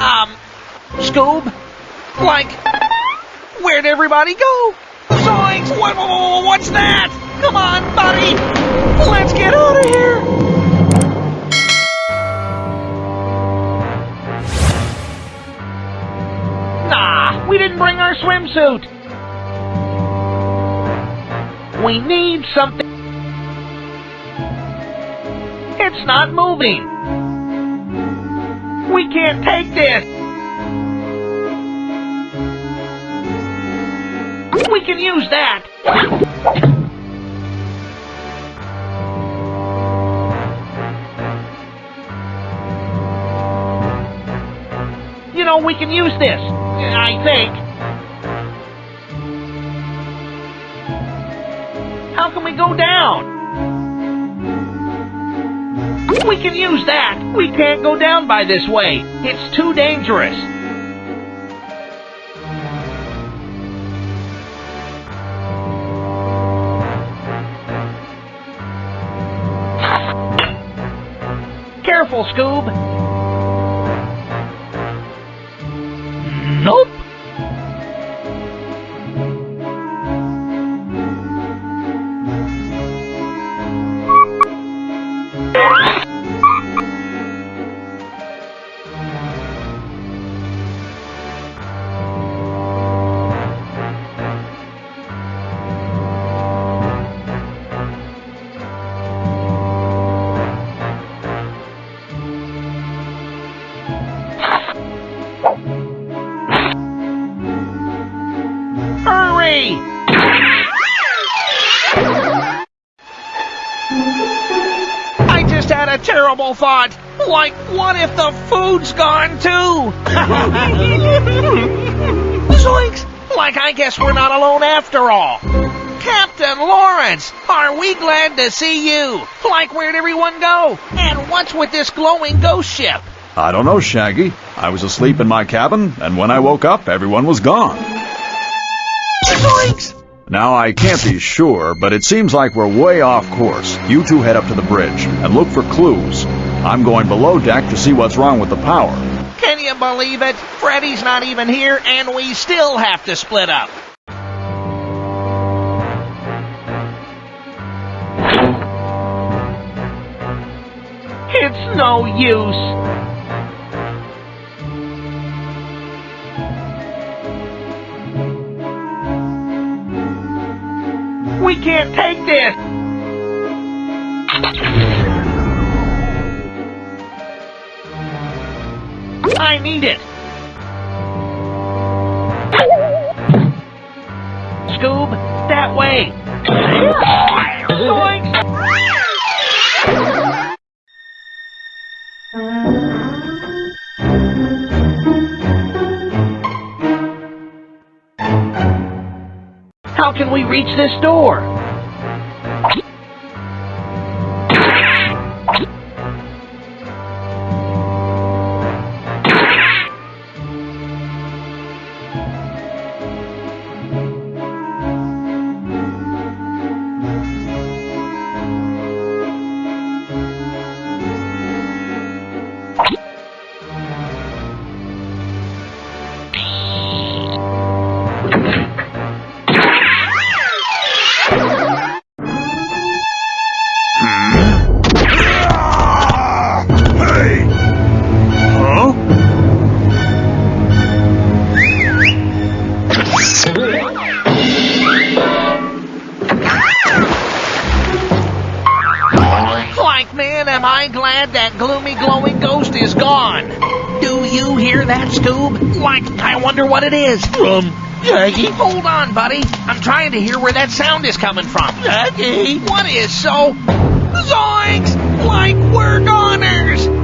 um, Scoob? Like, where'd everybody go? Zoinks! What, what's that? Come on, buddy! Let's get we didn't bring our swimsuit. We need something. It's not moving. We can't take this. We can use that. You know, we can use this. I think. How can we go down? We can use that. We can't go down by this way. It's too dangerous. Careful, Scoob. Terrible thought. Like, what if the food's gone too? Zoinks! Like, I guess we're not alone after all. Captain Lawrence, are we glad to see you? Like, where'd everyone go? And what's with this glowing ghost ship? I don't know, Shaggy. I was asleep in my cabin, and when I woke up, everyone was gone. Zoinks! Now, I can't be sure, but it seems like we're way off course. You two head up to the bridge and look for clues. I'm going below deck to see what's wrong with the power. Can you believe it? Freddy's not even here, and we still have to split up. It's no use. We can't take this. I need it. Scoob, that way. How can we reach this door? Like, man, am I glad that gloomy glowing ghost is gone. Do you hear that, Scoob? Like, I wonder what it is. From Shaggy. Hold on, buddy. I'm trying to hear where that sound is coming from. Shaggy. What is so? Zoinks! Like, we're goners!